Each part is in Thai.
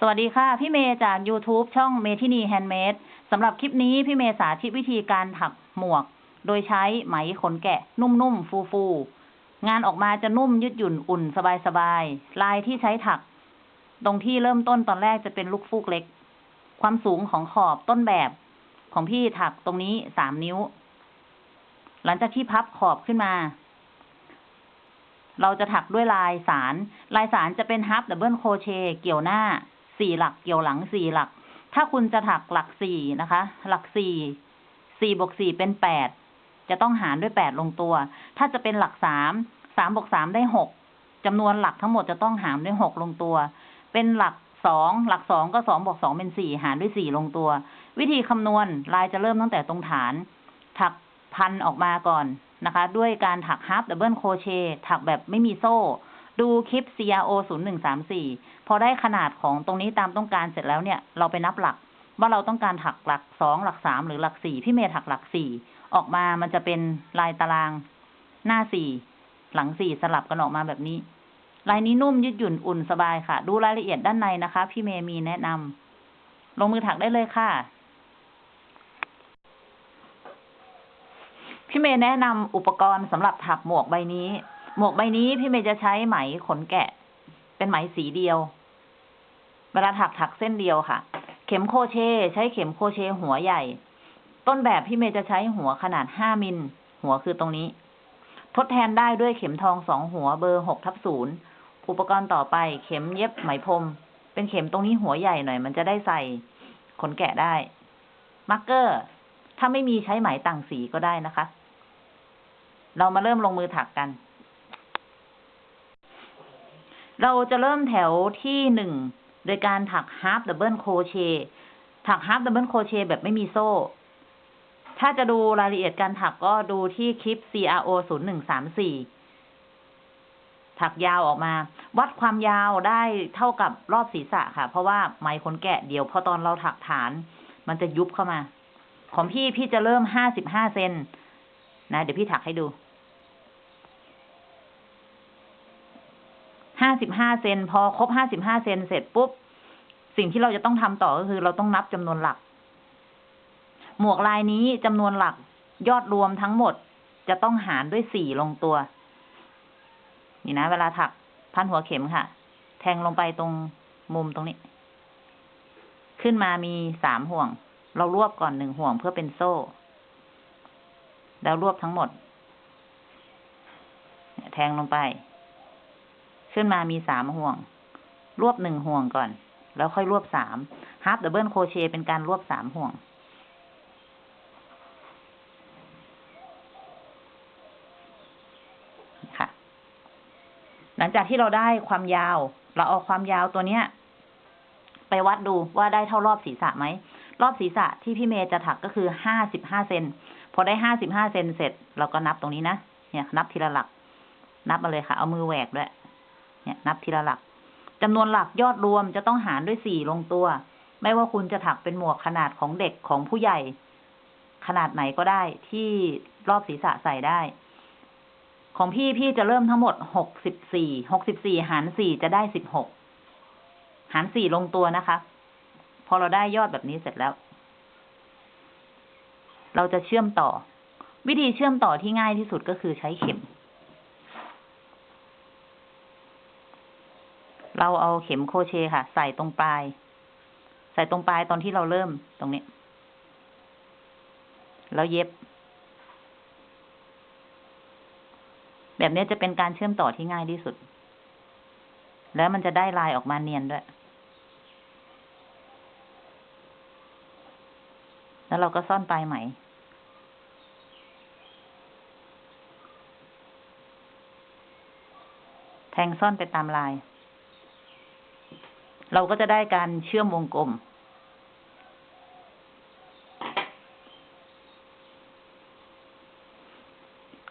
สวัสดีค่ะ พี่เมย์จาก YouTube ช่องเมทินีแฮนด์เมดสำหรับคลิปนี้พี่เมย์สาธิตวิธีการถักหมวก โดยใช้ไหมขนแกะ นุ่มๆ ฟูๆ งานออกมาจะนุ่มยืดหยุ่นอุ่นสบายๆ ลายที่ใช้ถัก ตรงที่เริ่มต้นตอนแรกจะเป็นลูกฟูกเล็ก ความสูงของขอบต้นแบบ ของพี่ถักตรงนี้สามนิ้ว หลังจากที่พับขอบขึ้นมา เราจะถักด้วยลายสาร ลายสารจะเป็น half double crochet เกี่ยวหน้า สี่หลักเกี่ยวหลังสี่หลัก ถ้าคุณจะถักหลักสี่นะคะ หลักสี่สี่บวกสี่เป็นแปดจะต้องหารด้วยแปดลงตัว ถ้าจะเป็นหลักสามสามบวกสามได้หกจำนวนหลักทั้งหมดจะต้องหารด้วยหกลงตัว เป็นหลักสองหลักสองก็สองบวกสองเป็นสี่หารด้วยสี่ลงตัว วิธีคำนวณลายจะเริ่มตั้งแต่ตรงฐาน ถักพันออกมาก่อนนะคะ ด้วยการถัก half double crochet ถักแบบไม่มีโซ่ ดูคลิป CRO 0 1 3 4 พอได้ขนาดของตรงนี้ตามต้องการเสร็จแล้วเนี่ย เราไปนับหลัก ว่าเราต้องการถักหลักสองหลักสามหรือหลักสี่พี่เมย์ถักหลักสี่ออกมามันจะเป็นลายตารางหน้าสี่หลังสี่สลับกันออกมาแบบนี้ ลายนี้นุ่มยืดหยุ่นอุ่นสบายค่ะ ดูรายละเอียดด้านในนะคะ พี่เมย์มีแนะนำลงมือถักได้เลยค่ะ พี่เมย์แนะนำอุปกรณ์สำหรับถักหมวกใบนี้ หมวกใบนี้พี่เมย์จะใช้ไหมขนแกะ เป็นไหมสีเดียว เวลาถักถักเส้นเดียวค่ะ เข็มโคเช ใช้เข็มโคเชหัวใหญ่ ต้นแบบพี่เมย์จะใช้หัวขนาดห้ามิล หัวคือตรงนี้ ทดแทนได้ด้วยเข็มทองสองหัวเบอร์หกทับศูนย์อุปกรณ์ต่อไปเข็มเย็บไหมพรม เป็นเข็มตรงนี้หัวใหญ่หน่อย มันจะได้ใส่ขนแกะได้ marker ถ้าไม่มีใช้ไหมต่างสีก็ได้นะคะ เรามาเริ่มลงมือถักกัน เราจะเริ่มแถวที่หนึ่งโดยการถัก half double crochet ถัก half double crochet แบบไม่มีโซ่ ถ้าจะดูรายละเอียดการถักก็ดูที่คลิป CRO 0 1 3 4 ถักยาวออกมา วัดความยาวได้เท่ากับรอบศีรษะค่ะ เพราะว่าไม้ขนแกะเดี๋ยวพอตอนเราถักฐาน มันจะยุบเข้ามา ของพี่พี่จะเริ่มห้าสิบห้าเซนนะ เดี๋ยวพี่ถักให้ดูห้า สิบห้าเซนพอครบห้าสิบห้าเซนเสร็จปุ๊บ สิ่งที่เราจะต้องทำต่อก็คือเราต้องนับจำนวนหลัก หมวกลายนี้จำนวนหลักยอดรวมทั้งหมดจะต้องหารด้วยสี่ลงตัว นี่นะ เวลาถักพันหัวเข็มค่ะ แทงลงไปตรงมุมตรงนี้ ขึ้นมามีสามห่วง เรารวบก่อนหนึ่งห่วงเพื่อเป็นโซ่ แล้วรวบทั้งหมด แทงลงไป ขึ้นมามีสามห่วง รวบหนึ่งห่วงก่อน แล้วค่อยรวบสาม half double crochet เป็นการรวบสามห่วง ค่ะ หลังจากที่เราได้ความยาว เราเอาความยาวตัวเนี้ย ไปวัดดูว่าได้เท่ารอบศีรษะไหม รอบศีรษะที่พี่เมย์จะถักก็คือห้าสิบห้าเซนพอได้ห้าสิบห้าเซนเสร็จ เราก็นับตรงนี้นะ เนี่ย นับทีละหลัก นับมาเลยค่ะ เอามือแหวกด้วย เนี่ยนับทีละหลักจำนวนหลักยอดรวมจะต้องหารด้วยสี่ลงตัว ไม่ว่าคุณจะถักเป็นหมวกขนาดของเด็กของผู้ใหญ่ ขนาดไหนก็ได้ที่รอบศีรษะใส่ได้ ของพี่พี่จะเริ่มทั้งหมดหกสิบสี่หกสิบสี่หารสี่จะได้สิบหกหารสี่ลงตัวนะคะ พอเราได้ยอดแบบนี้เสร็จแล้ว เราจะเชื่อมต่อ วิธีเชื่อมต่อที่ง่ายที่สุดก็คือใช้เข็ม เราเอาเข็มโคเชค่ะ ใส่ตรงปลาย ใส่ตรงปลายตอนที่เราเริ่มตรงนี้ แล้วเย็บ แบบนี้จะเป็นการเชื่อมต่อที่ง่ายที่สุด แล้วมันจะได้ลายออกมาเนียนด้วย แล้วเราก็ซ่อนปลายไหมแทงซ่อนไปตามลาย เราก็จะได้การเชื่อมวงกลม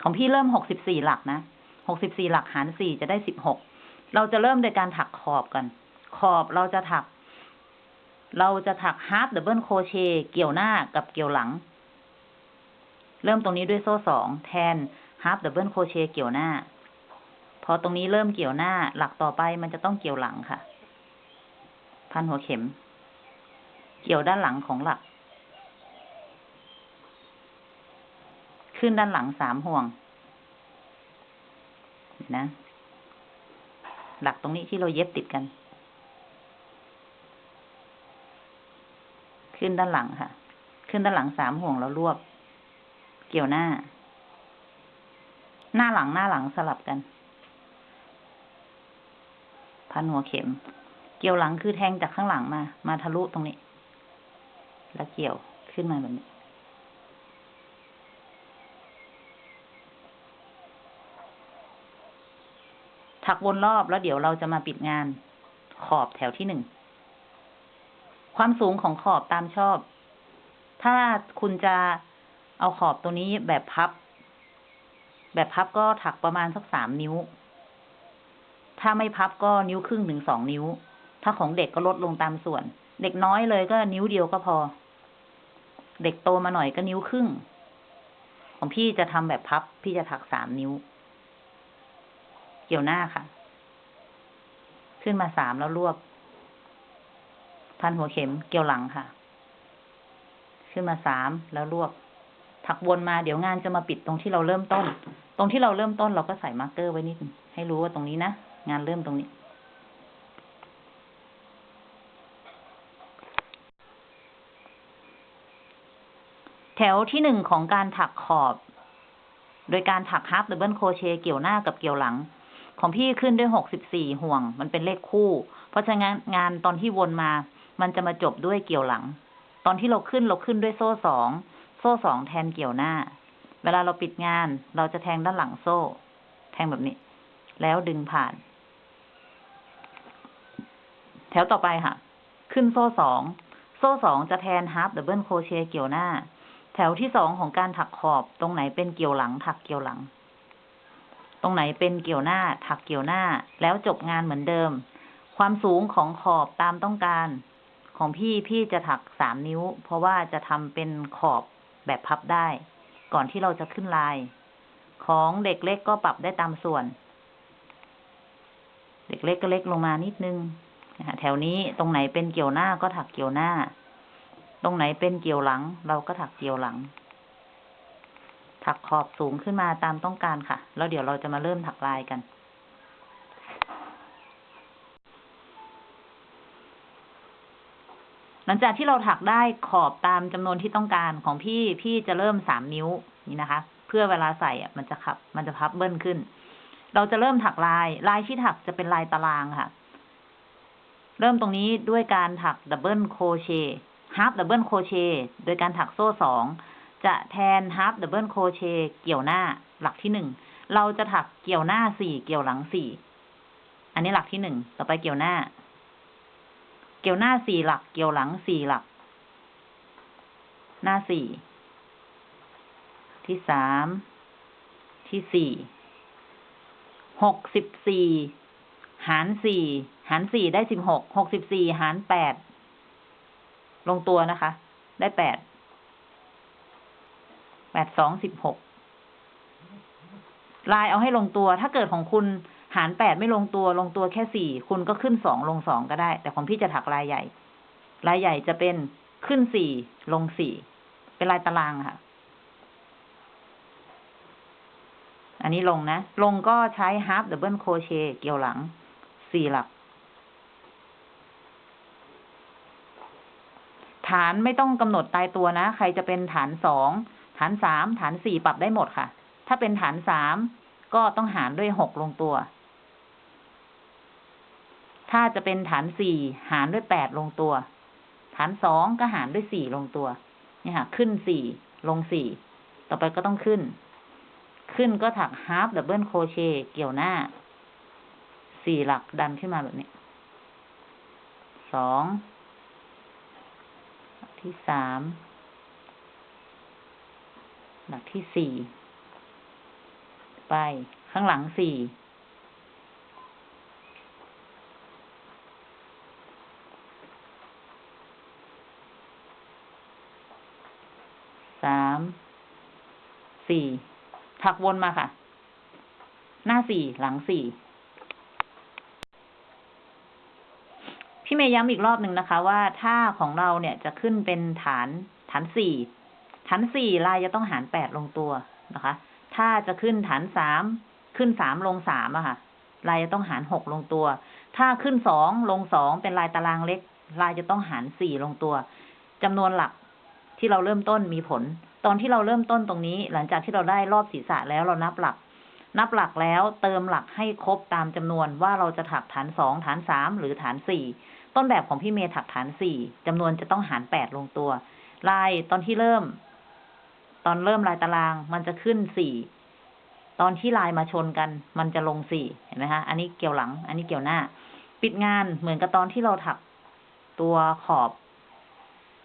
ของพี่เริ่มหกสิบสี่หลักนะหกสิบสี่หลักหารสี่จะได้สิบหก เราจะเริ่มโดยการถักขอบกัน ขอบเราจะถัก เราจะถัก half double crochet เกี่ยวหน้ากับเกี่ยวหลัง เริ่มตรงนี้ด้วยโซ่สองแทน half double crochet เกี่ยวหน้า พอตรงนี้เริ่มเกี่ยวหน้า หลักต่อไปมันจะต้องเกี่ยวหลังค่ะ พันหัวเข็ม เกี่ยวด้านหลังของหลัก ขึ้นด้านหลังสามห่วง นะ หลักตรงนี้ที่เราเย็บติดกัน ขึ้นด้านหลังค่ะ ขึ้นด้านหลังสามห่วงแล้วรวบ เกี่ยวหน้า หน้าหลังหน้าหลังสลับกัน พันหัวเข็ม กี่ยวหลังคือแทงจากข้างหลังมา มาทะลุตรงนี้ แล้วเกี่ยวขึ้นมาแบบนี้ ถักวนรอบแล้วเดี๋ยวเราจะมาปิดงานขอบแถวที่หนึ่ง ความสูงของขอบตามชอบ ถ้าคุณจะเอาขอบตัวนี้แบบพับ แบบพับก็ถักประมาณสักสามนิ้ว ถ้าไม่พับก็นิ้วครึ่งถึงสองนิ้ว ถ้าของเด็กก็ลดลงตามส่วน เด็กน้อยเลยก็นิ้วเดียวก็พอ เด็กโตมาหน่อยก็นิ้วครึ่ง ของพี่จะทำแบบพับ พี่จะถักสามนิ้ว เกี่ยวหน้าค่ะ ขึ้นมาสามแล้วรวบ พันหัวเข็มเกี่ยวหลังค่ะ ขึ้นมาสามแล้วรวบ ถักวนมาเดี๋ยวงานจะมาปิดตรงที่เราเริ่มต้น ตรงที่เราเริ่มต้นเราก็ใส่ marker ไว้นิดให้รู้ว่าตรงนี้นะ งานเริ่มตรงนี้ แถวที่หนึ่งของการถักขอบ โดยการถัก half double crochet เกี่ยวหน้ากับเกี่ยวหลัง ของพี่ขึ้นด้วยหกสิบสี่ห่วง มันเป็นเลขคู่ เพราะฉะนั้นงานตอนที่วนมา มันจะมาจบด้วยเกี่ยวหลัง ตอนที่เราขึ้นเราขึ้นด้วยโซ่สอง โซ่สองแทนเกี่ยวหน้า เวลาเราปิดงาน เราจะแทงด้านหลังโซ่ แทงแบบนี้ แล้วดึงผ่าน แถวต่อไปค่ะ ขึ้นโซ่สอง โซ่สองจะแทน half double crochet เกี่ยวหน้า แถวที่สองของการถักขอบตรงไหนเป็นเกี่ยวหลัง ถักเกี่ยวหลัง ตรงไหนเป็นเกี่ยวหน้า ถักเกี่ยวหน้า แล้วจบงานเหมือนเดิม ความสูงของขอบตามต้องการ ของพี่พี่จะถักสามนิ้ว เพราะว่าจะทำเป็นขอบแบบพับได้ ก่อนที่เราจะขึ้นลาย ของเด็กเล็กก็ปรับได้ตามส่วน เด็กเล็กก็เล็กลงมานิดนึงแถวนี้ตรงไหนเป็นเกี่ยวหน้าก็ถักเกี่ยวหน้า ตรงไหนเป็นเกี่ยวหลัง เราก็ถักเกี่ยวหลัง ถักขอบสูงขึ้นมาตามต้องการค่ะ แล้วเดี๋ยวเราจะมาเริ่มถักลายกันหลังจากที่เราถักได้ขอบตามจำนวนที่ต้องการของพี่พี่จะเริ่มสามนิ้วนี่นะคะ เพื่อเวลาใส่มันจะพับ มันจะพับ double ขึ้น เราจะเริ่มถักลาย ลายที่ถักจะเป็นลายตารางค่ะ เริ่มตรงนี้ด้วยการถัก double crochet half double crochet โดยการถักโซ่สองจะแทน half double crochet เกี่ยวหน้าหลักที่หนึ่งเราจะถักเกี่ยวหน้าสี่เกี่ยวหลังสี่อันนี้หลักที่หนึ่งต่อไปเกี่ยวหน้า เกี่ยวหน้าสี่หลัก เกี่ยวหลังสี่หลัก หน้าสี่ที่สามที่สี่หกสิบสี่หารสี่หารสี่ได้สิบหกหกสิบสี่หารแปด ลงตัวนะคะ ได้แปด แปดสองสิบหก ลายเอาให้ลงตัว ถ้าเกิดของคุณหารแปดไม่ลงตัว ลงตัวแค่สี่ คุณก็ขึ้นสองลงสองก็ได้ แต่ของพี่จะถักลายใหญ่ ลายใหญ่จะเป็นขึ้นสี่ลงสี่ เป็นลายตารางค่ะ อันนี้ลงนะ ลงก็ใช้ half double crochet เกี่ยวหลัง สี่หลักานไม่ต้องกำหนดตายตัวนะ ใครจะเป็นฐานสองฐานสามฐานสี่ปรับได้หมดค่ะ ถ้าเป็นฐานสามก็ต้องหารด้วยหกลงตัว ถ้าจะเป็นฐานสี่หารด้วยแปดลงตัว ฐานสองก็หารด้วยสี่ลงตัวเนี่ยค่ะ ขึ้นสี่ลงสี่ต่อไปก็ต้องขึ้น ขึ้นก็ถัก half double crochet เกี่ยวหน้าสี่หลักดันขึ้นมาแบบนี้สอง ที่สาม หลักที่สี่ ไปข้างหลังสี่สาม สี่ถักวนมาค่ะ หน้าสี่ หลังสี่ พี่เมย์ย้ำอีกรอบหนึ่งนะคะ ว่าถ้าของเราเนี่ยจะขึ้นเป็นฐานฐานสี่ฐานสี่ลายจะต้องหารแปดลงตัวนะคะ ถ้าจะขึ้นฐานสามขึ้นสามลงสามอะค่ะ ลายจะต้องหารหกลงตัว ถ้าขึ้นสองลงสองเป็นลายตารางเล็ก ลายจะต้องหารสี่ลงตัวจำนวนหลักที่เราเริ่มต้นมีผล ตอนที่เราเริ่มต้นตรงนี้ หลังจากที่เราได้รอบศีรษะแล้วเรานับหลัก นับหลักแล้วเติมหลักให้ครบตามจำนวนว่าเราจะถักฐานสองฐานสามหรือฐานสี่ ต้นแบบของพี่เมย์ถักฐานสี่จำนวนจะต้องหารแปดลงตัว ลายตอนที่เริ่ม ตอนเริ่มลายตาราง มันจะขึ้นสี่ตอนที่ลายมาชนกัน มันจะลงสี่เห็นไหมคะอันนี้เกี่ยวหลัง อันนี้เกี่ยวหน้า ปิดงานเหมือนกับตอนที่เราถักตัวขอบ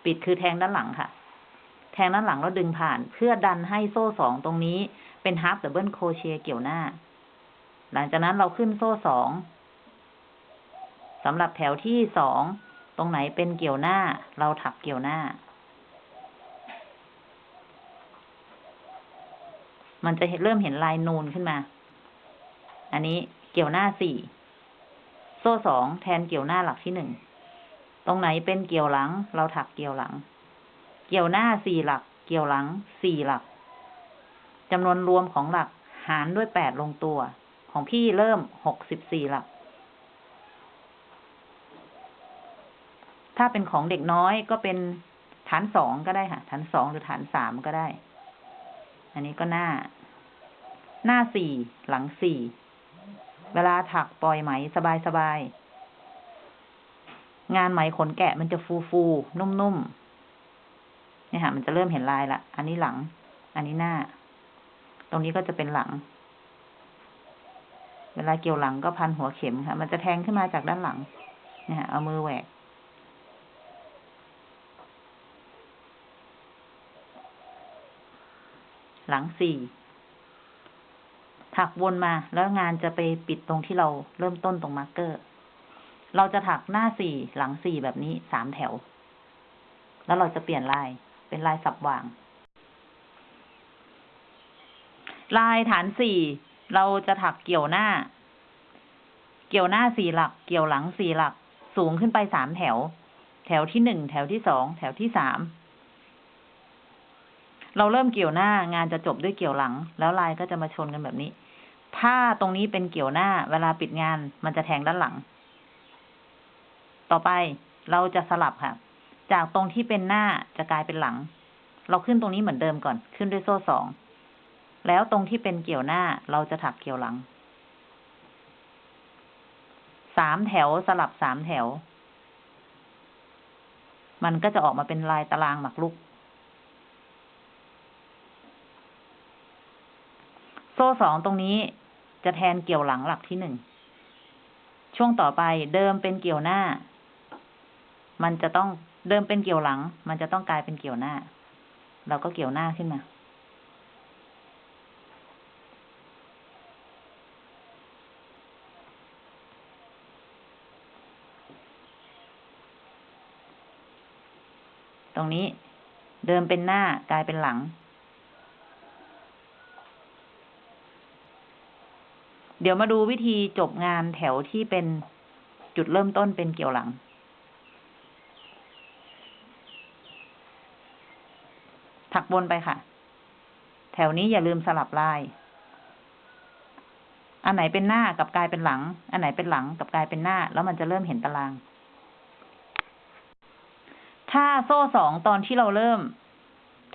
ปิดคือแทงด้านหลังค่ะ แทงด้านหลังแล้วดึงผ่าน เพื่อดันให้โซ่สองตรงนี้เป็น half double crochet เกี่ยวหน้า หลังจากนั้นเราขึ้นโซ่สอง สำหรับแถวที่สองตรงไหนเป็นเกี่ยวหน้า เราถักเกี่ยวหน้า มันจะเริ่มเห็นลายนูนขึ้นมา อันนี้เกี่ยวหน้าสี่โซ่สองแทนเกี่ยวหน้าหลักที่หนึ่ง ตรงไหนเป็นเกี่ยวหลัง เราถักเกี่ยวหลัง เกี่ยวหน้าสี่หลัก เกี่ยวหลังสี่หลักจำนวนรวมของหลักหารด้วยแปดลงตัว ของพี่เริ่มหกสิบสี่หลัก ถ้าเป็นของเด็กน้อยก็เป็นฐานสองก็ได้ค่ะ ฐานสองหรือฐานสามก็ได้ อันนี้ก็หน้า หน้าสี่หลังสี่ เวลาถักปล่อยไหมสบายสบาย งานไหมขนแกะมันจะฟูฟูนุ่มๆเนี่ยค่ะมันจะเริ่มเห็นลายละ อันนี้หลัง อันนี้หน้า ตรงนี้ก็จะเป็นหลัง เวลาเกี่ยวหลังก็พันหัวเข็มค่ะ มันจะแทงขึ้นมาจากด้านหลังเนี่ยค่ะเอามือแหวก หลังสี่ถักวนมาแล้วงานจะไปปิดตรงที่เราเริ่มต้นตรงมาร์กเกอร์ เราจะถักหน้าสี่หลังสี่แบบนี้สามแถว แล้วเราจะเปลี่ยนลายเป็นลายสับวาง ลายฐานสี่เราจะถักเกี่ยวหน้า เกี่ยวหน้าสี่หลัก เกี่ยวหลังสี่หลัก สูงขึ้นไปสามแถว แถวที่หนึ่งแถวที่สองแถวที่สาม เราเริ่มเกี่ยวหน้างานจะจบด้วยเกี่ยวหลัง แล้วลายก็จะมาชนกันแบบนี้ ถ้าตรงนี้เป็นเกี่ยวหน้า เวลาปิดงานมันจะแทงด้านหลัง ต่อไปเราจะสลับค่ะ จากตรงที่เป็นหน้าจะกลายเป็นหลัง เราขึ้นตรงนี้เหมือนเดิมก่อน ขึ้นด้วยโซ่สอง แล้วตรงที่เป็นเกี่ยวหน้าเราจะถักเกี่ยวหลัง สามแถวสลับสามแถว มันก็จะออกมาเป็นลายตารางหมักลุก ซ่สองตรงนี้จะแทนเกี่ยวหลังหลักที่หนึ่ง ช่วงต่อไปเดิมเป็นเกี่ยวหน้า มันจะต้องเดิมเป็นเกี่ยวหลัง มันจะต้องกลายเป็นเกี่ยวหน้า เราก็เกี่ยวหน้าขึ้นมา ตรงนี้เดิมเป็นหน้ากลายเป็นหลัง เดี๋ยวมาดูวิธีจบงานแถวที่เป็นจุดเริ่มต้นเป็นเกี่ยวหลัง ถักบนไปค่ะ แถวนี้อย่าลืมสลับลาย อันไหนเป็นหน้ากับกลายเป็นหลัง อันไหนเป็นหลังกับกลายเป็นหน้า แล้วมันจะเริ่มเห็นตาราง ถ้าโซ่สองตอนที่เราเริ่ม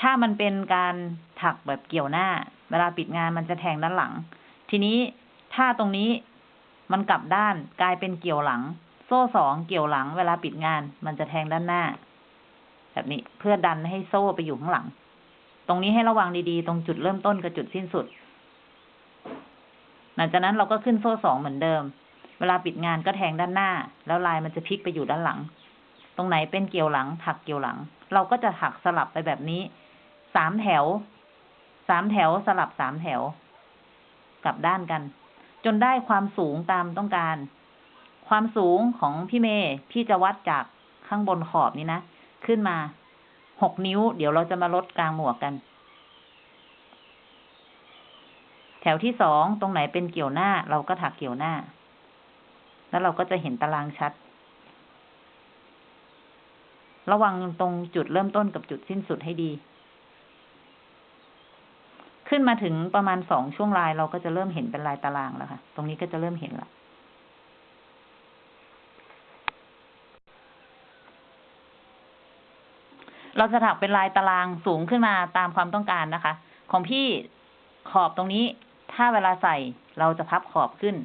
ถ้ามันเป็นการถักแบบเกี่ยวหน้า เวลาปิดงานมันจะแทงด้านหลัง ทีนี้ ถ้าตรงนี้มันกลับด้านกลายเป็นเกี่ยวหลัง โซ่สองเกี่ยวหลัง เวลาปิดงาน มันจะแทงด้านหน้า แบบนี้เพื่อดันให้โซ่ไปอยู่ข้างหลัง ตรงนี้ให้ระวังดีๆ ตรงจุดเริ่มต้นกับจุดสิ้นสุด หลังจากนั้นเราก็ขึ้นโซ่สองเหมือนเดิม เวลาปิดงานก็แทงด้านหน้า แล้วลายมันจะพลิกไปอยู่ด้านหลัง ตรงไหนเป็นเกี่ยวหลัง ถักเกี่ยวหลัง เราก็จะถักสลับไปแบบนี้สามแถวสามแถวสลับสามแถว กลับด้านกัน จนได้ความสูงตามต้องการ ความสูงของพี่เมย์พี่จะวัดจากข้างบนขอบนี้นะ ขึ้นมาหกนิ้ว เดี๋ยวเราจะมาลดกลางหมวกกัน แถวที่สองตรงไหนเป็นเกี่ยวหน้า เราก็ถักเกี่ยวหน้า แล้วเราก็จะเห็นตารางชัด ระวังตรงจุดเริ่มต้นกับจุดสิ้นสุดให้ดี ขึ้นมาถึงประมาณสองช่วงลายเราก็จะเริ่มเห็นเป็นลายตารางแล้วค่ะ ตรงนี้ก็จะเริ่มเห็นละเราจะถักเป็นลายตารางสูงขึ้นมาตามความต้องการนะคะ ของพี่ขอบตรงนี้ ถ้าเวลาใส่เราจะพับขอบขึ้น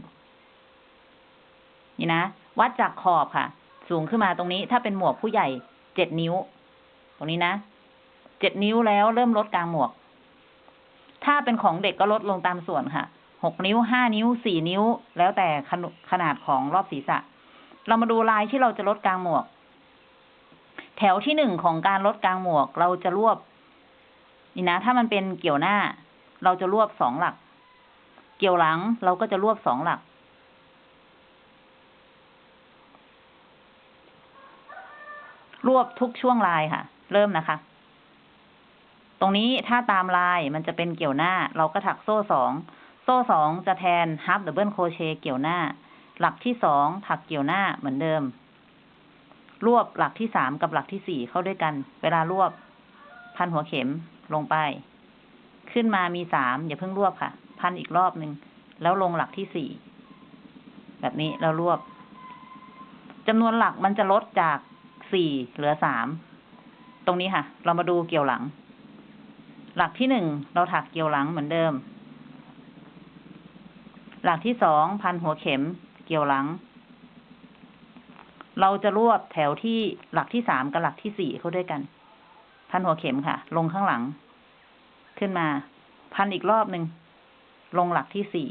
นี่นะ วัดจากขอบค่ะ สูงขึ้นมาตรงนี้ ถ้าเป็นหมวกผู้ใหญ่เจ็ดนิ้ว ตรงนี้นะเจ็ดนิ้วแล้วเริ่มลดกลางหมวก ถ้าเป็นของเด็กก็ลดลงตามส่วนค่ะหกนิ้วห้านิ้วสี่นิ้ว แล้วแต่ขนขนาดของรอบศีรษะ เรามาดูลายที่เราจะลดกลางหมวก แถวที่หนึ่งของการลดกลางหมวก เราจะรวบ นี่นะ ถ้ามันเป็นเกี่ยวหน้า เราจะรวบสองหลัก เกี่ยวหลังเราก็จะรวบสองหลัก รวบทุกช่วงลายค่ะ เริ่มนะคะ ตรงนี้ถ้าตามลายมันจะเป็นเกี่ยวหน้า เราก็ถักโซ่สองโซ่สองจะแทน half double crochet เกี่ยวหน้า หลักที่สองถักเกี่ยวหน้าเหมือนเดิม รวบหลักที่สามกับหลักที่สี่เข้าด้วยกัน เวลารวบ พันหัวเข็มลงไป ขึ้นมามีสามอย่าเพิ่งรวบค่ะ พันอีกรอบหนึ่งแล้วลงหลักที่สี่แบบนี้แล้วรวบจำนวนหลักมันจะลดจากสี่เหลือสามตรงนี้ค่ะ เรามาดูเกี่ยวหลัง หลักที่หนึ่งเราถักเกี่ยวหลังเหมือนเดิม หลักที่สองพันหัวเข็มเกี่ยวหลัง เราจะรวบแถวที่หลักที่สามกับหลักที่สี่เข้าด้วยกัน พันหัวเข็มค่ะ ลงข้างหลัง ขึ้นมา พันอีกรอบหนึ่งลงหลักที่สี่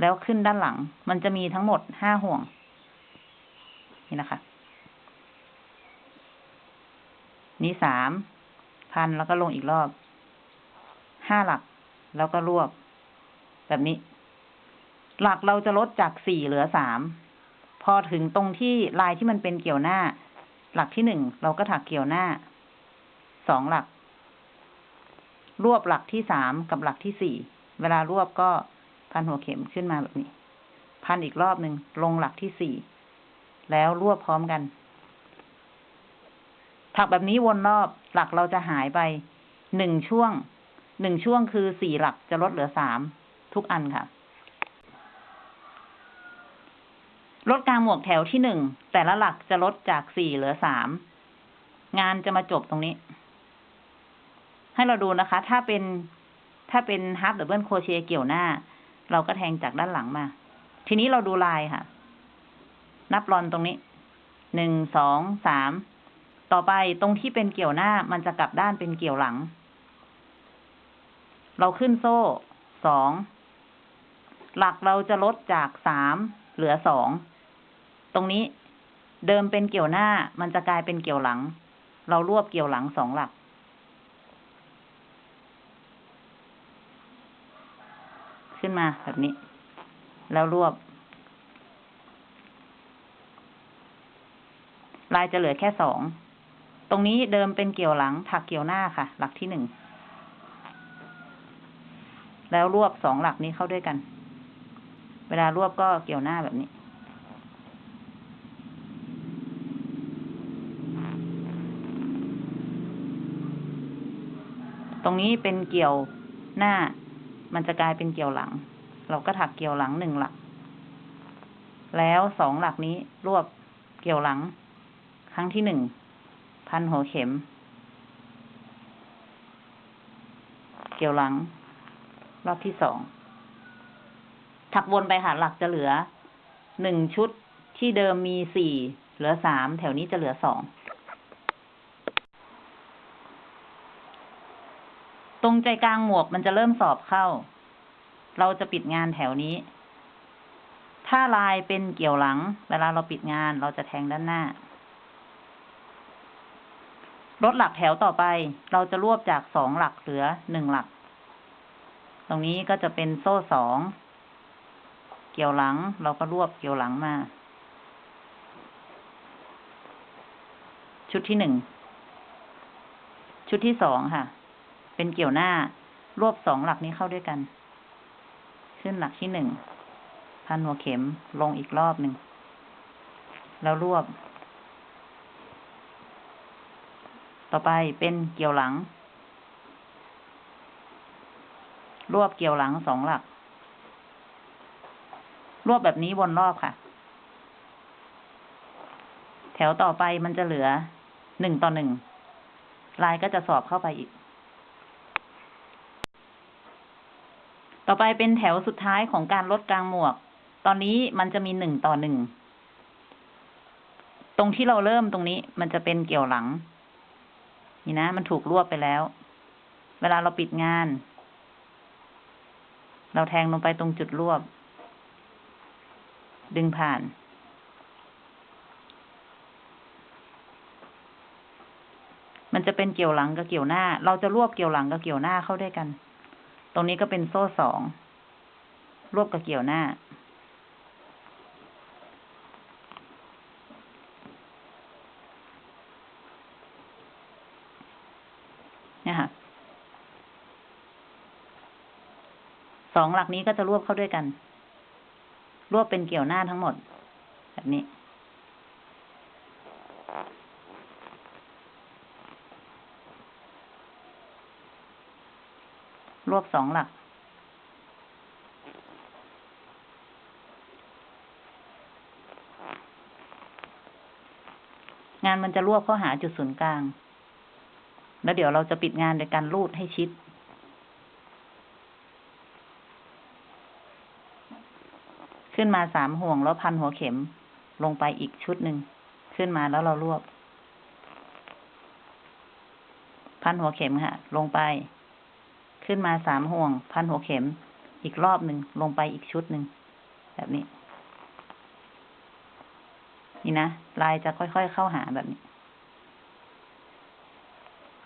แล้วขึ้นด้านหลัง มันจะมีทั้งหมดห้าห่วง นี่นะคะ นี่สาม พันแล้วก็ลงอีกรอบ ห้าหลัก แล้วก็รวบ แบบนี้ หลักเราจะลดจากสี่เหลือสาม พอถึงตรงที่ลายที่มันเป็นเกี่ยวหน้า หลักที่หนึ่งเราก็ถักเกี่ยวหน้า สองหลัก รวบหลักที่สามกับหลักที่สี่ เวลารวบก็พันหัวเข็มขึ้นมาแบบนี้ พันอีกรอบหนึ่งลงหลักที่สี่ แล้วรวบพร้อมกัน ถักแบบนี้วนรอบหลักเราจะหายไปหนึ่งช่วงหนึ่งช่วงคือสี่หลักจะลดเหลือสามทุกอันค่ะ ลดกลางหมวกแถวที่หนึ่งแต่ละหลักจะลดจากสี่เหลือสามงานจะมาจบตรงนี้ ให้เราดูนะคะ ถ้าเป็นถ้าเป็น half double crochet เกี่ยวหน้า เราก็แทงจากด้านหลังมา ทีนี้เราดูลายค่ะ นับรอนตรงนี้หนึ่งสองสาม ต่อไปตรงที่เป็นเกี่ยวหน้ามันจะกลับด้านเป็นเกี่ยวหลัง เราขึ้นโซ่สอง หลักเราจะลดจากสามเหลือสอง ตรงนี้เดิมเป็นเกี่ยวหน้ามันจะกลายเป็นเกี่ยวหลัง เรารวบเกี่ยวหลังสองหลัก ขึ้นมาแบบนี้ แล้วรวบ ลายจะเหลือแค่สอง ตรงนี้เดิมเป็นเกี่ยวหลังถักเกี่ยวหน้าค่ะ หลักที่หนึ่ง แล้วรวบสองหลักนี้เข้าด้วยกัน เวลารวบก็เกี่ยวหน้าแบบนี้ ตรงนี้เป็นเกี่ยวหน้า มันจะกลายเป็นเกี่ยวหลัง เราก็ถักเกี่ยวหลังหนึ่งหลัก แล้วสองหลักนี้รวบเกี่ยวหลัง ครั้งที่หนึ่ง พันหัวเข็ม เกี่ยวหลัง รอบที่สอง ถักวนไปค่ะ หลักจะเหลือหนึ่งชุดที่เดิมมีสี่เหลือสามแถวนี้จะเหลือสองตรงใจกลางหมวกมันจะเริ่มสอบเข้า เราจะปิดงานแถวนี้ ถ้าลายเป็นเกี่ยวหลัง เวลาเราปิดงานเราจะแทงด้านหน้า ลดหลักแถวต่อไป เราจะรวบจากสองหลักเหลือหนึ่งหลัก ตรงนี้ก็จะเป็นโซ่สอง เกี่ยวหลัง เราก็รวบเกี่ยวหลังมา ชุดที่หนึ่ง ชุดที่สองค่ะ เป็นเกี่ยวหน้า รวบสองหลักนี้เข้าด้วยกัน ขึ้นหลักที่หนึ่ง พันหัวเข็มลงอีกรอบหนึ่ง แล้วรวบ ต่อไปเป็นเกี่ยวหลัง รวบเกี่ยวหลังสองหลัก รวบแบบนี้วนรอบค่ะ แถวต่อไปมันจะเหลือหนึ่งต่อหนึ่ง ลายก็จะสอบเข้าไปอีก ต่อไปเป็นแถวสุดท้ายของการลดกลางหมวก ตอนนี้มันจะมีหนึ่งต่อหนึ่ง ตรงที่เราเริ่มตรงนี้มันจะเป็นเกี่ยวหลัง นี่นะ มันถูกรวบไปแล้ว เวลาเราปิดงาน เราแทงลงไปตรงจุดรวบ ดึงผ่าน มันจะเป็นเกี่ยวหลังกับเกี่ยวหน้า เราจะรวบเกี่ยวหลังกับเกี่ยวหน้าเข้าด้วยกัน ตรงนี้ก็เป็นโซ่สอง รวบกับเกี่ยวหน้า เนี่ยค่ะ สองหลักนี้ก็จะรวบเข้าด้วยกัน รวบเป็นเกี่ยวหน้าทั้งหมด แบบนี้ รวบสองหลัก งานมันจะรวบเข้าหาจุดศูนย์กลาง แล้วเดี๋ยวเราจะปิดงานโดยการรูดให้ชิด ขึ้นมาสามห่วงแล้วพันหัวเข็มลงไปอีกชุดหนึ่งขึ้นมาแล้วเรารวบ พันหัวเข็มค่ะลงไป ขึ้นมาสามห่วง พันหัวเข็ม อีกรอบหนึ่งลงไปอีกชุดหนึ่งแบบนี้ นี่นะลายจะค่อยๆเข้าหาแบบนี้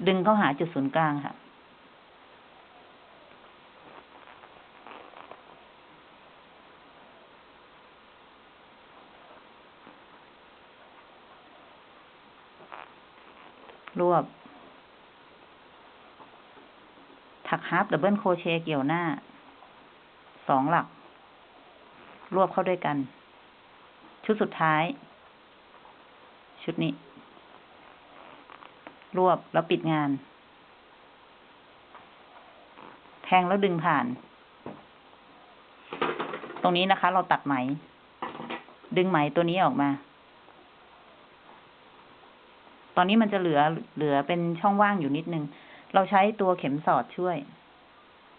ดึงเข้าหาจุดศูนย์กลางค่ะ รวบ ถัก half double crochet เกี่ยวหน้า สองหลัก รวบเข้าด้วยกัน ชุดสุดท้าย ชุดนี้ รวบแล้วปิดงาน แทงแล้วดึงผ่าน ตรงนี้นะคะ เราตัดไหม ดึงไหมตัวนี้ออกมา ตอนนี้มันจะเหลือเหลือเป็นช่องว่างอยู่นิดนึง เราใช้ตัวเข็มสอดช่วย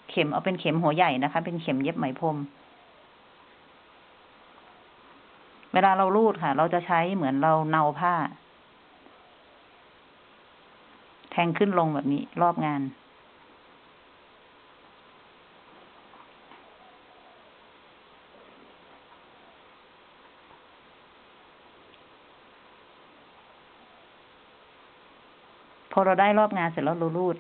เข็มเอาเป็นเข็มหัวใหญ่นะคะ เป็นเข็มเย็บไหมพรม เวลาเรารูดค่ะ เราจะใช้เหมือนเราเนาผ้า แทงขึ้นลงแบบนี้รอบงาน อเราได้รอบงานเสร็จแล้วเรารูด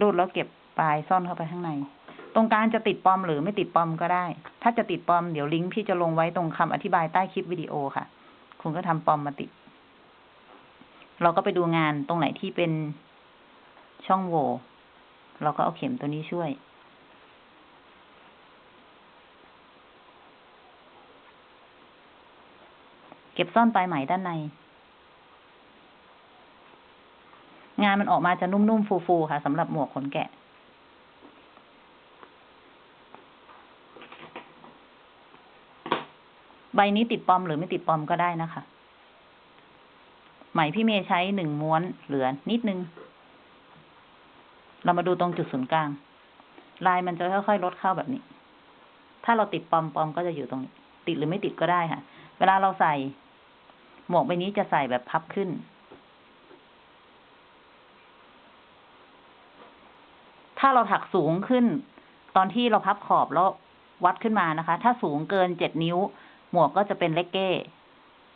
รูดแล้วเก็บปลายซ่อนเข้าไปข้างใน ตรงกลางจะติดปอมหรือไม่ติดปอมก็ได้ ถ้าจะติดปอมเดี๋ยวลิงก์พี่จะลงไว้ตรงคำอธิบายใต้คลิปวิดีโอค่ะ คุณก็ทำปอมมาติด เราก็ไปดูงานตรงไหนที่เป็นช่องโหว่เราก็เอาเข็มตัวนี้ช่วยเก็บซ่อนปลายไหมด้านใน งานมันออกมาจะนุ่มๆ ฟูๆ ค่ะสำหรับหมวกขนแกะ ใบนี้ติดปอมหรือไม่ติดปอมก็ได้นะคะ ไหมพี่เมย์ใช้หนึ่งม้วนเหลือนิดนึง เรามาดูตรงจุดศูนย์กลาง ลายมันจะค่อยๆ ลดเข้าแบบนี้ ถ้าเราติดปอมปอมก็จะอยู่ตรงนี้ ติดหรือไม่ติดก็ได้ค่ะ เวลาเราใส่ หมวกใบนี้จะใส่แบบพับขึ้น ถ้าเราถักสูงขึ้น ตอนที่เราพับขอบแล้ววัดขึ้นมานะคะ ถ้าสูงเกินเจ็ดนิ้ว หมวกก็จะเป็นเลกเก้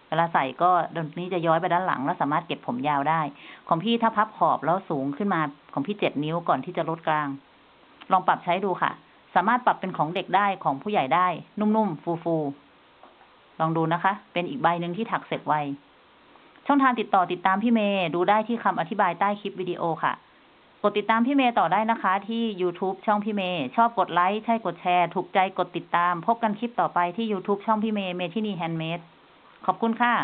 เวลาใส่ก็ตรงนี้จะย้อยไปด้านหลัง แล้วสามารถเก็บผมยาวได้ ของพี่ถ้าพับขอบแล้วสูงขึ้นมาของพี่เจ็ดนิ้วก่อนที่จะลดกลาง ลองปรับใช้ดูค่ะ สามารถปรับเป็นของเด็กได้ของผู้ใหญ่ได้ นุ่มๆฟูๆลองดูนะคะ เป็นอีกใบหนึ่งที่ถักเสร็จไวช่องทางติดต่อติดตามพี่เมย์ดูได้ที่คำอธิบายใต้คลิปวิดีโอค่ะ กดติดตามพี่เมย์ต่อได้นะคะ ที่ YouTube ช่องพี่เมย์ชอบกดไลค์ใช่กดแชร์ ถูกใจกดติดตาม พบกันคลิปต่อไปที่ YouTube ช่องพี่เมย์เมทินีแฮนด์เมดขอบคุณค่ะ